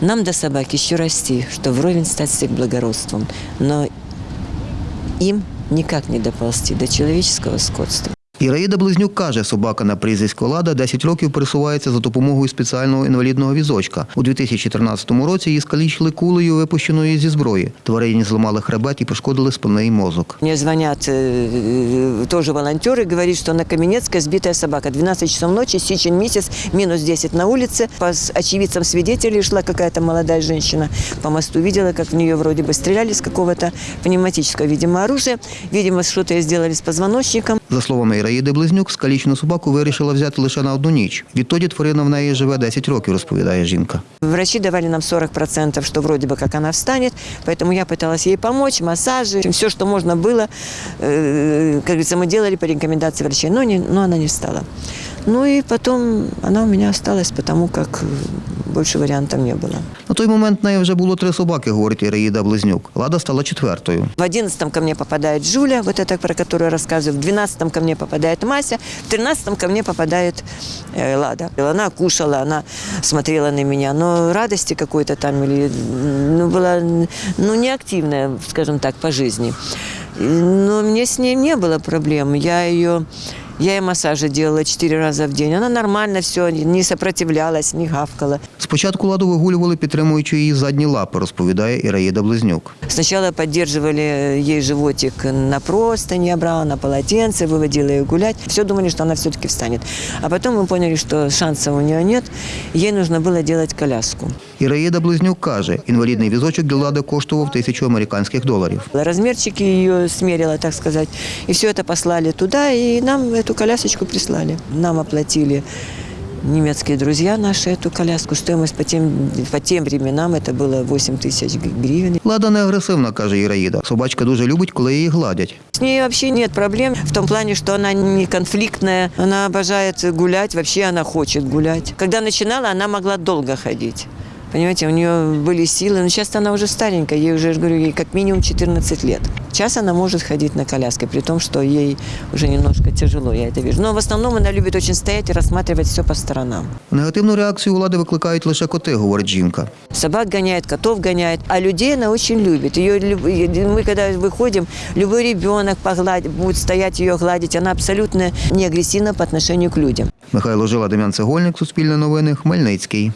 Нам до собак еще расти, что вровень стать с их благородством. Но им никак не доползти до человеческого скотства. Іраїда Близнюк каже, собака на прізвисько Лада 10 років пересувається за допомогою спеціального інвалідного візочка. У 2013 році її скалічили кулею, випущеною зі зброї. Тварині зламали хребет і пошкодили спинний мозок. Мне звонят э, тоже волонтеры, говорят, что на Каменецкой сбитая собака. 12 часов ночи, сечен месяц, минус 10 на улице. По с- очевидцам свидетелей шла какая-то молодая женщина по мосту. Видела, как в нее вроде бы стреляли с какого-то пневматического, видимо, оружия. Видимо, что-то ей сделали с позвоночником. За словами Іраїди Близнюк, скалічену собаку вирішила взяти лише на одну ніч. Відтоді тварина в неї живе 10 років, розповідає жінка. Врачи давали нам 40%, что вроде бы как она встанет, поэтому я пыталась ей помочь, массажи, все, что можно было, э, как говорится, мы делали по рекомендации врачей, но, не, но она не встала. Ну и потом она у меня осталась, потому как э, больше вариантов не было. На той момент в неї вже було три собаки, говорить Іраїда Близнюк. Лада стала четвертою. В одиннадцатом ко мне попадает Жуля, вот это, про которую я рассказываю. В двенадцатом ко мне попадает Мася. В тринадцатом ко мне попадает э, Лада. Она кушала, она смотрела на меня. Но радости какой-то там, или, ну, была, ну, неактивная, скажем так, по жизни. И, Но мне с ней не было проблем. Я ее... Я ей массажи делала четыре раза в день. Она нормально все, не сопротивлялась, не гавкала. Спочатку ладу вигулювали, підтримуючи її задні лапи, розповідає Іраїда Близнюк. Сначала поддерживали ей животик на простыни, я брала на полотенце, выводила ее гулять. Все думали, что она все-таки встанет. А потом мы поняли, что шансов у нее нет. Ей нужно было делать коляску. Іраїда Близнюк каже, інвалідний візочок для лади коштував тисячу американських доларів. Размерчики ее смерила, так сказать. И все это послали туда, и нам эту колясочку прислали. Нам оплатили немецкие друзья наши эту коляску. Стоимость по тем, по тем временам это было 8 тысяч гривен. Лада не агресивна, каже Іраїда. Собачка дуже любить, коли її гладять. С ней вообще нет проблем в том плане, что она не конфликтная, она обожает гулять, вообще она хочет гулять. Когда начинала, она могла долго ходить. Понимаете, у нее были силы, но сейчас она уже старенькая, ей уже, я же говорю, ей как минимум 14 лет. Сейчас она может ходить на коляске, при том, что ей уже немножко тяжело, я это вижу. Но в основном она любит очень стоять и рассматривать все по сторонам. Негативну реакцію у лади викликають лише коти, говорить жінка. Собак гоняет, котов гоняет, а людей она очень любит. Ее, люб- мы когда выходим, любой ребенок погладит, будет стоять ее гладить, она абсолютно не агрессивна по отношению к людям. Михайло Жила, Дем'ян Цегольник, Суспільне новини, Хмельницький.